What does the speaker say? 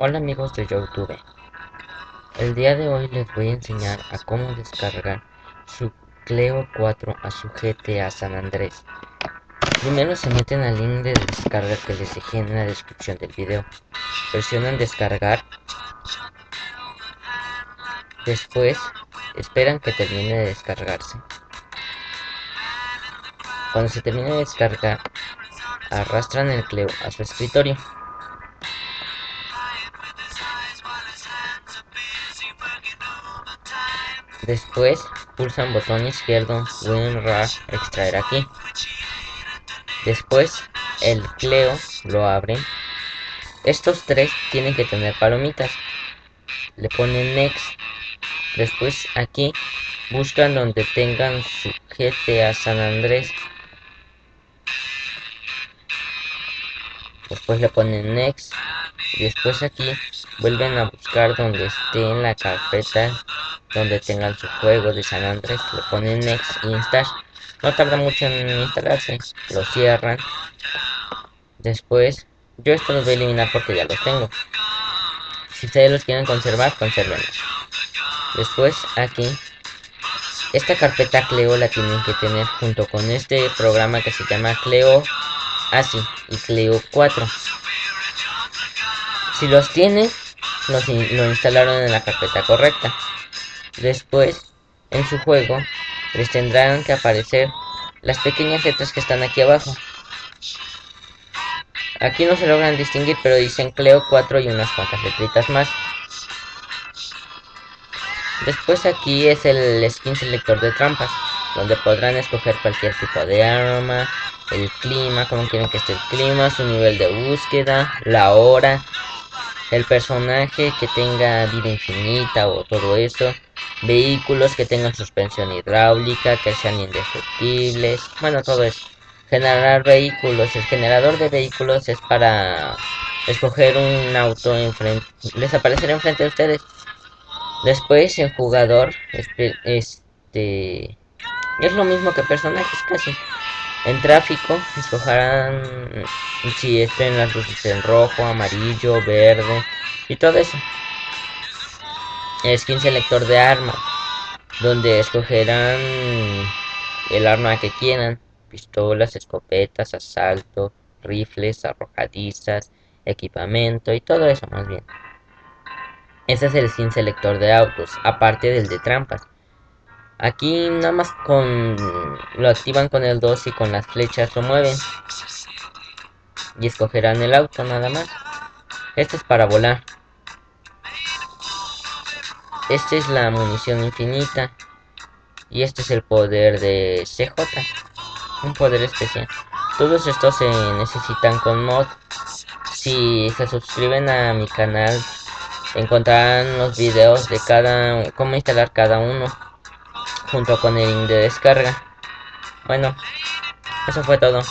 Hola amigos de Youtube. El día de hoy les voy a enseñar a cómo descargar su Cleo 4 a su GTA San Andrés. Primero se meten al link de descarga que les dejé en la descripción del video. Presionan descargar. Después esperan que termine de descargarse. Cuando se termine de descargar, arrastran el Cleo a su escritorio. Después pulsan botón izquierdo WinRAR extraer aquí. Después el Cleo lo abren. Estos tres tienen que tener palomitas. Le ponen next. Después aquí buscan donde tengan su GTA San Andrés. Después le ponen next. Después aquí vuelven a buscar donde esté en la carpeta donde tengan su juego de San Andrés, le ponen Next Install. No tarda mucho en instalarse, lo cierran. Después, yo esto los voy a eliminar porque ya los tengo. Si ustedes los quieren conservar, conservenlos. Después, aquí, esta carpeta Cleo la tienen que tener junto con este programa que se llama Cleo ASI y Cleo 4. Si los tienen, lo instalaron en la carpeta correcta. Después, en su juego, les tendrán que aparecer las pequeñas letras que están aquí abajo. Aquí no se logran distinguir, pero dicen Cleo 4 y unas cuantas letritas más. Después aquí es el skin selector de trampas, donde podrán escoger cualquier tipo de arma, el clima, como quieren que esté el clima, su nivel de búsqueda, la hora, el personaje que tenga vida infinita o todo eso, vehículos que tengan suspensión hidráulica, que sean indestructibles, bueno, todo eso. Generar vehículos, el generador de vehículos es para escoger un auto enfrente, les aparecerá enfrente de ustedes. Después el jugador, este, es lo mismo que personajes casi. En tráfico escogerán si estén las luces en rojo, amarillo, verde y todo eso skin selector de arma donde escogerán el arma que quieran pistolas escopetas asalto rifles arrojadizas equipamiento y todo eso más bien. Ese es el skin selector de autos aparte del de trampas. Aquí nada más con lo activan con el 2 y con las flechas lo mueven. Y escogerán el auto nada más. Este es para volar esta es la munición infinita. Y este es el poder de CJ. Un poder especial. Todos estos se necesitan con mod. Si se suscriben a mi canal, encontrarán los videos de cada cómo instalar cada uno junto con el link de descarga. Bueno, eso fue todo.